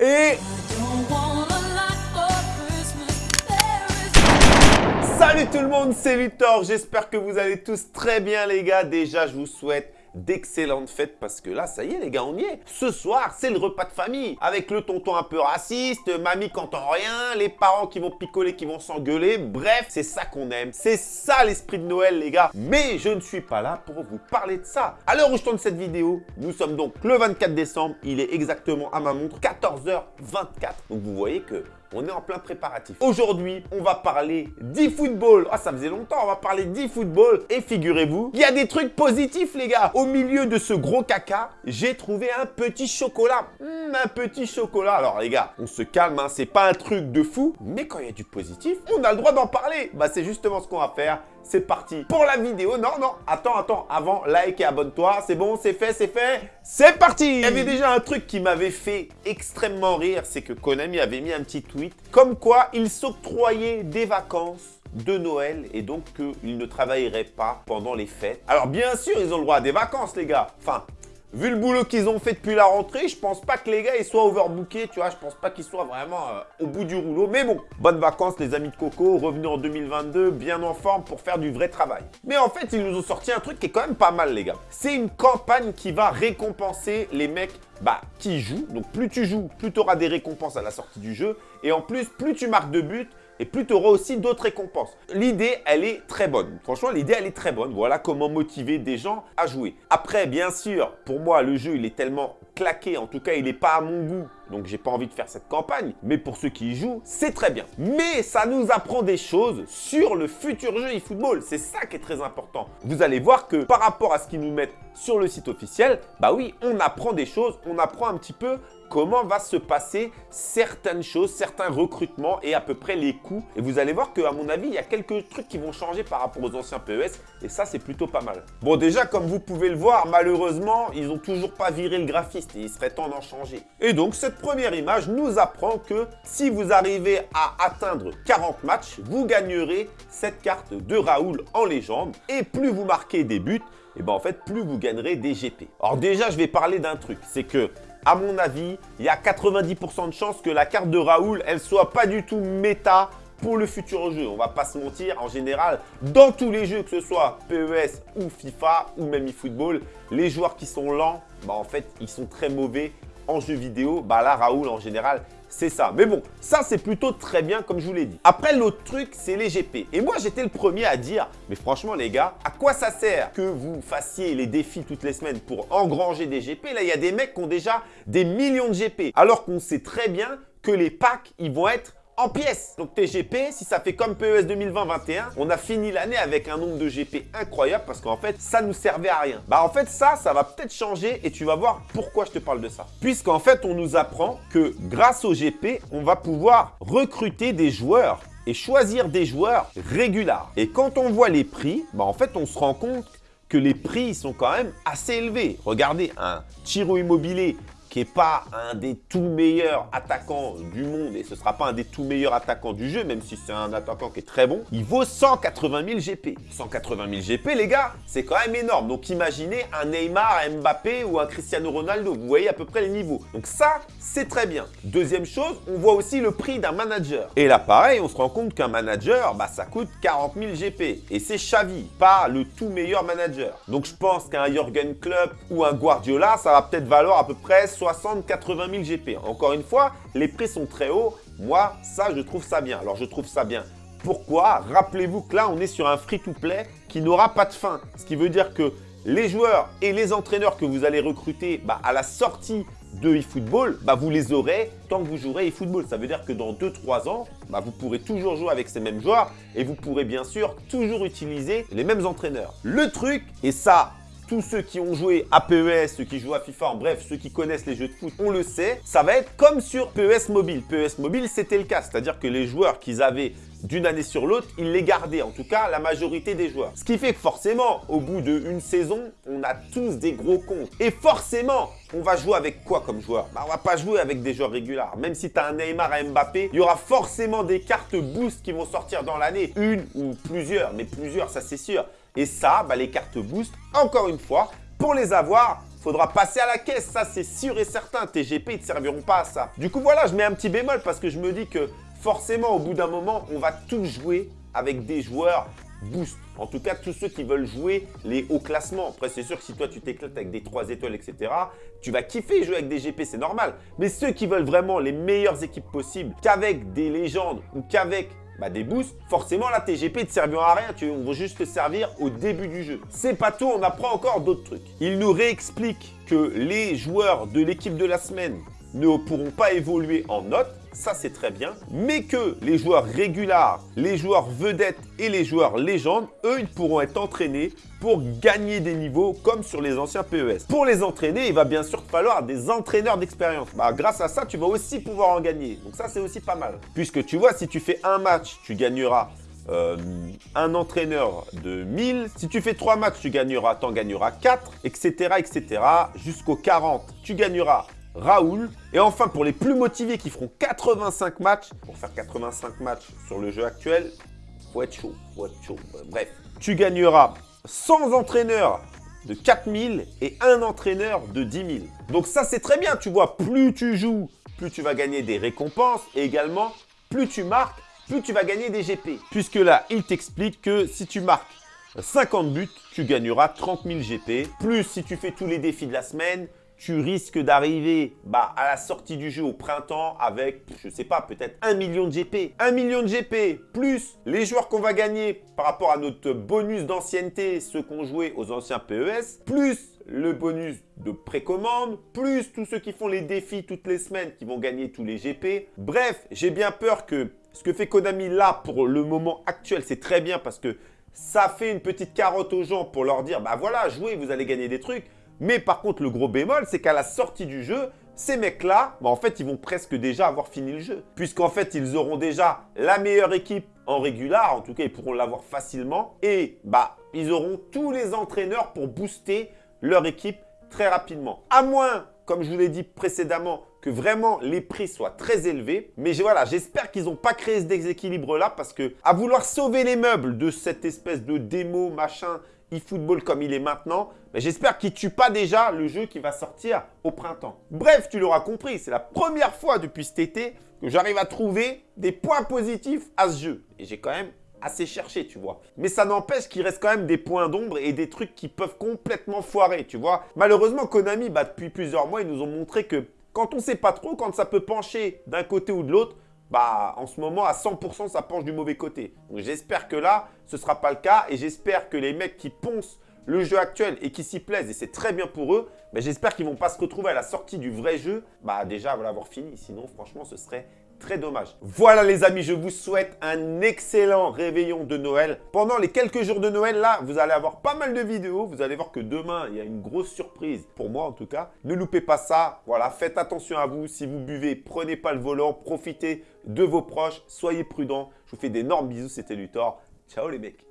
Et... Salut tout le monde, c'est Victor. J'espère que vous allez tous très bien les gars. Déjà, je vous souhaite d'excellentes fêtes parce que là, ça y est les gars, on y est. Ce soir, c'est le repas de famille avec le tonton un peu raciste, mamie qui entend rien, les parents qui vont picoler, qui vont s'engueuler. Bref, c'est ça qu'on aime. C'est ça l'esprit de Noël les gars. Mais je ne suis pas là pour vous parler de ça. À l'heure où je tourne cette vidéo, nous sommes donc le 24 décembre. Il est exactement à ma montre 14h24. Donc vous voyez que on est en plein préparatif. Aujourd'hui, on va parler d'e-football. Ah, ça faisait longtemps, on va parler d'e-football. Et figurez-vous, il y a des trucs positifs, les gars. Au milieu de ce gros caca, j'ai trouvé un petit chocolat. Hmm, un petit chocolat. Alors, les gars, on se calme, hein. c'est pas un truc de fou. Mais quand il y a du positif, on a le droit d'en parler. Bah, c'est justement ce qu'on va faire c'est parti pour la vidéo. Non, non, attends, attends, avant, like et abonne-toi. C'est bon, c'est fait, c'est fait. C'est parti Il y avait déjà un truc qui m'avait fait extrêmement rire, c'est que Konami avait mis un petit tweet comme quoi il s'octroyait des vacances de Noël et donc qu'ils ne travailleraient pas pendant les fêtes. Alors bien sûr, ils ont le droit à des vacances, les gars. Enfin, Vu le boulot qu'ils ont fait depuis la rentrée, je pense pas que les gars ils soient overbookés, tu vois. Je pense pas qu'ils soient vraiment euh, au bout du rouleau. Mais bon, bonnes vacances les amis de Coco, revenus en 2022, bien en forme pour faire du vrai travail. Mais en fait, ils nous ont sorti un truc qui est quand même pas mal les gars. C'est une campagne qui va récompenser les mecs bah, qui jouent. Donc plus tu joues, plus tu auras des récompenses à la sortie du jeu. Et en plus, plus tu marques de buts, et plus tu auras aussi d'autres récompenses. L'idée, elle est très bonne. Franchement, l'idée, elle est très bonne. Voilà comment motiver des gens à jouer. Après, bien sûr, pour moi, le jeu, il est tellement claqué. En tout cas, il n'est pas à mon goût. Donc, j'ai pas envie de faire cette campagne. Mais pour ceux qui y jouent, c'est très bien. Mais ça nous apprend des choses sur le futur jeu eFootball. C'est ça qui est très important. Vous allez voir que par rapport à ce qu'ils nous mettent sur le site officiel, bah oui, on apprend des choses. On apprend un petit peu comment va se passer certaines choses, certains recrutements et à peu près les coûts. Et vous allez voir qu'à mon avis, il y a quelques trucs qui vont changer par rapport aux anciens PES et ça, c'est plutôt pas mal. Bon, déjà, comme vous pouvez le voir, malheureusement, ils n'ont toujours pas viré le graphiste il serait temps d'en changer. Et donc, cette première image nous apprend que si vous arrivez à atteindre 40 matchs, vous gagnerez cette carte de Raoul en légende et plus vous marquez des buts, et ben en fait, plus vous gagnerez des GP. Alors déjà, je vais parler d'un truc, c'est que à mon avis, il y a 90% de chances que la carte de Raoul, elle soit pas du tout méta pour le futur jeu. On va pas se mentir, en général, dans tous les jeux, que ce soit PES ou FIFA ou même eFootball, les joueurs qui sont lents, bah en fait, ils sont très mauvais en jeu vidéo. Bah là, Raoul, en général, c'est ça. Mais bon, ça, c'est plutôt très bien, comme je vous l'ai dit. Après, l'autre truc, c'est les GP. Et moi, j'étais le premier à dire, mais franchement, les gars, à quoi ça sert que vous fassiez les défis toutes les semaines pour engranger des GP Là, il y a des mecs qui ont déjà des millions de GP. Alors qu'on sait très bien que les packs, ils vont être en pièces. Donc TGP, si ça fait comme PES 2020-21, on a fini l'année avec un nombre de GP incroyable parce qu'en fait, ça nous servait à rien. Bah en fait, ça, ça va peut-être changer et tu vas voir pourquoi je te parle de ça. Puisqu'en fait, on nous apprend que grâce au GP, on va pouvoir recruter des joueurs et choisir des joueurs réguliers. Et quand on voit les prix, bah en fait, on se rend compte que les prix sont quand même assez élevés. Regardez, un Tiro Immobilier qui n'est pas un des tout meilleurs attaquants du monde et ce ne sera pas un des tout meilleurs attaquants du jeu, même si c'est un attaquant qui est très bon, il vaut 180 000 GP. 180 000 GP, les gars, c'est quand même énorme. Donc imaginez un Neymar, un Mbappé ou un Cristiano Ronaldo. Vous voyez à peu près les niveaux. Donc ça, c'est très bien. Deuxième chose, on voit aussi le prix d'un manager. Et là, pareil, on se rend compte qu'un manager, bah, ça coûte 40 000 GP. Et c'est Xavi, pas le tout meilleur manager. Donc je pense qu'un Jürgen Klopp ou un Guardiola, ça va peut-être valoir à peu près 60-80 000 GP. Encore une fois, les prix sont très hauts. Moi, ça, je trouve ça bien. Alors, je trouve ça bien. Pourquoi? Rappelez-vous que là, on est sur un free-to-play qui n'aura pas de fin. Ce qui veut dire que les joueurs et les entraîneurs que vous allez recruter bah, à la sortie de eFootball, bah, vous les aurez tant que vous jouerez eFootball. Ça veut dire que dans 2-3 ans, bah, vous pourrez toujours jouer avec ces mêmes joueurs et vous pourrez bien sûr toujours utiliser les mêmes entraîneurs. Le truc, et ça, tous ceux qui ont joué à PES, ceux qui jouent à FIFA, bref, ceux qui connaissent les jeux de foot, on le sait, ça va être comme sur PES Mobile. PES Mobile, c'était le cas, c'est-à-dire que les joueurs qu'ils avaient d'une année sur l'autre, ils les gardaient, en tout cas la majorité des joueurs. Ce qui fait que forcément, au bout d'une saison, on a tous des gros comptes. Et forcément, on va jouer avec quoi comme joueur? Bah, On va pas jouer avec des joueurs réguliers. Même si tu as un Neymar, un Mbappé, il y aura forcément des cartes boost qui vont sortir dans l'année. Une ou plusieurs, mais plusieurs, ça c'est sûr. Et ça, bah, les cartes boost, encore une fois, pour les avoir, faudra passer à la caisse, ça c'est sûr et certain. Tes GP, ils te serviront pas à ça. Du coup, voilà, je mets un petit bémol parce que je me dis que forcément, au bout d'un moment, on va tout jouer avec des joueurs boost. En tout cas, tous ceux qui veulent jouer les hauts classements. Après, c'est sûr que si toi, tu t'éclates avec des 3 étoiles, etc., tu vas kiffer jouer avec des GP, c'est normal. Mais ceux qui veulent vraiment les meilleures équipes possibles, qu'avec des légendes ou qu'avec bah, des boosts, forcément la TGP ne te servira à rien, tu, on va juste te servir au début du jeu. C'est pas tout, on apprend encore d'autres trucs. Il nous réexplique que les joueurs de l'équipe de la semaine ne pourront pas évoluer en note, ça c'est très bien, mais que les joueurs réguliers, les joueurs vedettes et les joueurs légendes, eux, ils pourront être entraînés pour gagner des niveaux comme sur les anciens PES. Pour les entraîner, il va bien sûr falloir des entraîneurs d'expérience. Bah, grâce à ça, tu vas aussi pouvoir en gagner. Donc ça, c'est aussi pas mal. Puisque tu vois, si tu fais un match, tu gagneras euh, un entraîneur de 1000. Si tu fais 3 matchs, tu gagneras, t'en gagneras 4, etc. etc. Jusqu'au 40, tu gagneras Raoul. Et enfin, pour les plus motivés qui feront 85 matchs, pour faire 85 matchs sur le jeu actuel, faut être chaud, faut chaud. Bref, tu gagneras 100 entraîneurs de 4000 et un entraîneur de 10 000. Donc ça, c'est très bien, tu vois, plus tu joues, plus tu vas gagner des récompenses et également, plus tu marques, plus tu vas gagner des GP. Puisque là, il t'explique que si tu marques 50 buts, tu gagneras 30 000 GP. Plus si tu fais tous les défis de la semaine, tu risques d'arriver bah, à la sortie du jeu au printemps avec, je sais pas, peut-être 1 million de GP. 1 million de GP plus les joueurs qu'on va gagner par rapport à notre bonus d'ancienneté, ceux qu'on joué aux anciens PES, plus le bonus de précommande, plus tous ceux qui font les défis toutes les semaines qui vont gagner tous les GP. Bref, j'ai bien peur que ce que fait Konami là pour le moment actuel, c'est très bien parce que ça fait une petite carotte aux gens pour leur dire, bah voilà, jouez, vous allez gagner des trucs. Mais par contre, le gros bémol, c'est qu'à la sortie du jeu, ces mecs-là, bah, en fait, ils vont presque déjà avoir fini le jeu. Puisqu'en fait, ils auront déjà la meilleure équipe en régular. En tout cas, ils pourront l'avoir facilement. Et bah, ils auront tous les entraîneurs pour booster leur équipe très rapidement. À moins, comme je vous l'ai dit précédemment, que vraiment les prix soient très élevés. Mais voilà, j'espère qu'ils n'ont pas créé ce déséquilibre-là parce que à vouloir sauver les meubles de cette espèce de démo, machin, eFootball comme il est maintenant, mais j'espère qu'il ne tue pas déjà le jeu qui va sortir au printemps. Bref, tu l'auras compris, c'est la première fois depuis cet été que j'arrive à trouver des points positifs à ce jeu. Et j'ai quand même assez cherché, tu vois. Mais ça n'empêche qu'il reste quand même des points d'ombre et des trucs qui peuvent complètement foirer, tu vois. Malheureusement, Konami, bah, depuis plusieurs mois, ils nous ont montré que quand on ne sait pas trop, quand ça peut pencher d'un côté ou de l'autre, bah, en ce moment, à 100%, ça penche du mauvais côté. Donc, j'espère que là, ce ne sera pas le cas. Et j'espère que les mecs qui poncent le jeu actuel et qui s'y plaisent, et c'est très bien pour eux, mais j'espère qu'ils ne vont pas se retrouver à la sortie du vrai jeu, bah déjà, voilà, avoir fini. Sinon, franchement, ce serait très dommage. Voilà les amis, je vous souhaite un excellent réveillon de Noël. Pendant les quelques jours de Noël, là, vous allez avoir pas mal de vidéos. Vous allez voir que demain, il y a une grosse surprise, pour moi en tout cas. Ne loupez pas ça. Voilà, faites attention à vous. Si vous buvez, prenez pas le volant, profitez de vos proches, soyez prudents. Je vous fais d'énormes bisous, c'était Luthor. Ciao les mecs